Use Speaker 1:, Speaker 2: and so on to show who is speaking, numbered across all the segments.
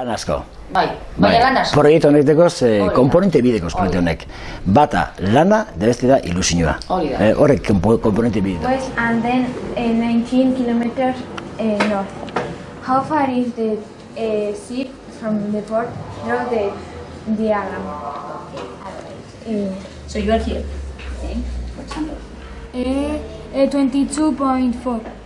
Speaker 1: Lan asko.
Speaker 2: Bai, baina lan asko.
Speaker 1: Proiektu ze
Speaker 2: Hori da.
Speaker 1: komponente proiektu honek. Bata lana, da beste da ilusioa.
Speaker 2: Hori da.
Speaker 1: Eh, horrek kompo- komponente bide.
Speaker 3: West and then 19 kilometers uh, north. How far is the uh, ship from the port? Draw the diagram.
Speaker 2: So you are here.
Speaker 3: Uh, 22.4.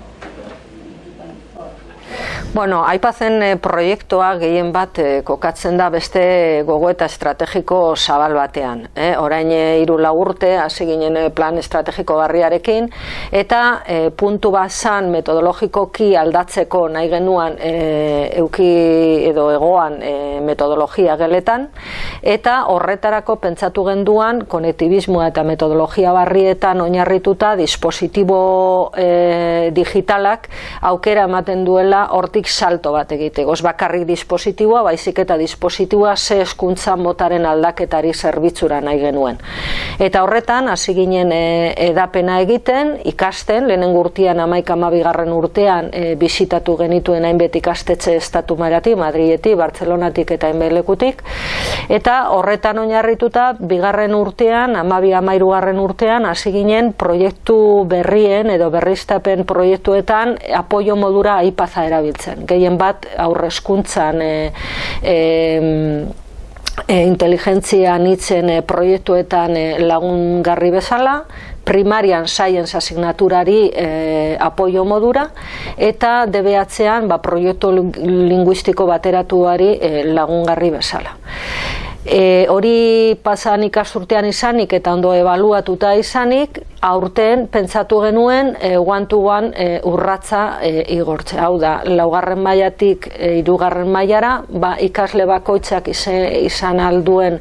Speaker 4: Bueno, aipatzen e, proiektua gehien bat e, kokatzen da beste gogoeta estrategiko zabal batean. E, orain hiru lau urte hasi ginen plan estrategiko barriarekin eta e, puntu bazan metodologikoki aldatzeko nahi genuan e, euki edo egoan e, metodologia geletan eta horretarako pentsatu genduan konektibismoa eta metodologia barrietan oinarrituta dispositibo e, digitalak aukera ematen duela hortik salto bat egiteko. Ez bakarrik dispositiboa, baizik eta dispositiboa ze eskuntza motaren aldaketari zerbitzura nahi genuen. Eta horretan, hasi ginen e, edapena egiten, ikasten, lehenen urtean, amaik amabigarren urtean, e, bisitatu genituen hainbet ikastetxe estatu marati, Madriletik, Bartzelonatik eta enbelekutik, eta horretan oinarrituta, bigarren urtean, amabi amairugarren urtean, hasi ginen proiektu berrien edo berriztapen proiektuetan apoio modura aipaza erabiltzen. Gehien bat aurreskuntzan e, e, e, inteligentzia nitzen e, proiektuetan e, lagungarri bezala, primarian science asignaturari e, apoio modura eta DBH-an ba, proiektu linguistiko bateratuari e, lagungarri bezala. E, hori pasan ikasurtean izanik eta ondo ebaluatuta izanik, aurten pentsatu genuen e, one to one e, urratza e, igortze. Hau da, laugarren mailatik e, mailara, ba, ikasle bakoitzak ize- izan alduen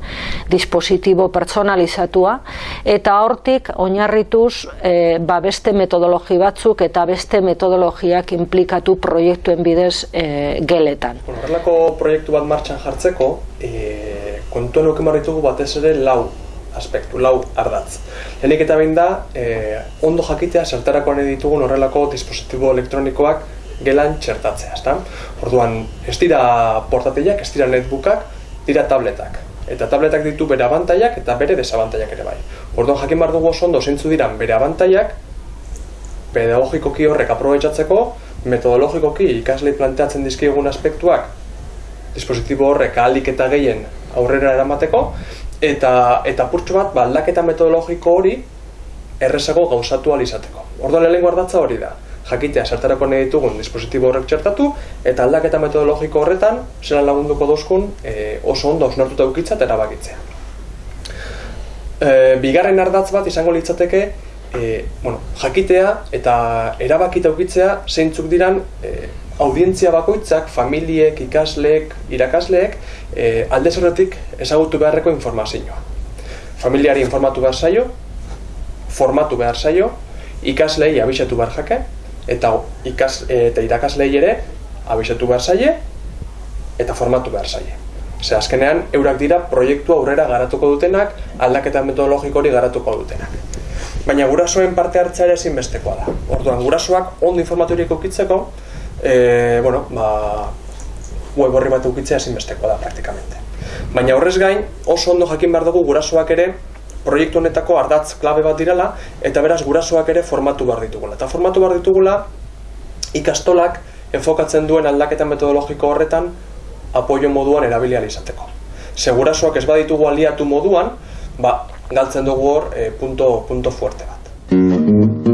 Speaker 4: dispositibo pertsonalizatua, eta hortik oinarrituz e, ba, beste metodologi batzuk eta beste metodologiak implikatu proiektuen bidez e, geletan.
Speaker 5: Horrelako proiektu bat martxan jartzeko, e, kontuan euken ditugu batez ere lau aspektu, lau ardatz. Lehenik eta behin da, e, ondo jakitea zertarako ditugun horrelako dispositibo elektronikoak gelan txertatzea, ezta? Orduan, ez dira portatilak, ez dira netbookak, dira tabletak. Eta tabletak ditu bere abantaiak eta bere desabantaiak ere bai. Orduan, jakin behar dugu oso ondo zeintzu diran bere abantaiak, pedagogikoki horrek aprobetsatzeko, metodologikoki ikaslei planteatzen dizkiegun aspektuak dispositibo horrek ahalik eta gehien aurrera eramateko, eta, eta purtsu bat, ba, aldaketa metodologiko hori errezago gauzatu ahal izateko. Orduan lehenengo ardatza hori da, jakitea zertarako nahi ditugun dispositibo horrek txertatu, eta aldaketa metodologiko horretan, zelan lagunduko dozkun, e, oso ondo osnartuta ukitza eta erabakitzea. E, bigarren ardatz bat izango litzateke, e, bueno, jakitea eta erabakita ukitzea zeintzuk diran e, audientzia bakoitzak, familiek, ikasleek, irakasleek, e, alde horretik ezagutu beharreko informazioa. Familiari informatu behar zaio, formatu behar zaio, ikaslei abisatu behar jake, eta, ikas, eta irakaslei ere abisatu behar zaie, eta formatu behar zaie. Ze azkenean, eurak dira proiektua aurrera garatuko dutenak, aldaketa metodologiko hori garatuko dutenak. Baina gurasoen parte hartzea ere ezinbestekoa da. Orduan, gurasoak ondo informaturik ukitzeko, e, bueno, ba, web horri bat ukitzea ezinbestekoa da praktikamente. Baina horrez gain, oso ondo jakin behar dugu gurasoak ere proiektu honetako ardatz klabe bat direla, eta beraz gurasoak ere formatu behar ditugula. Eta formatu behar ditugula, ikastolak enfokatzen duen aldaketa metodologiko horretan apoio moduan erabili ahal izateko. Segurasoak ez baditugu aliatu moduan, ba, galtzen dugu hor e, punto, punto fuerte bat.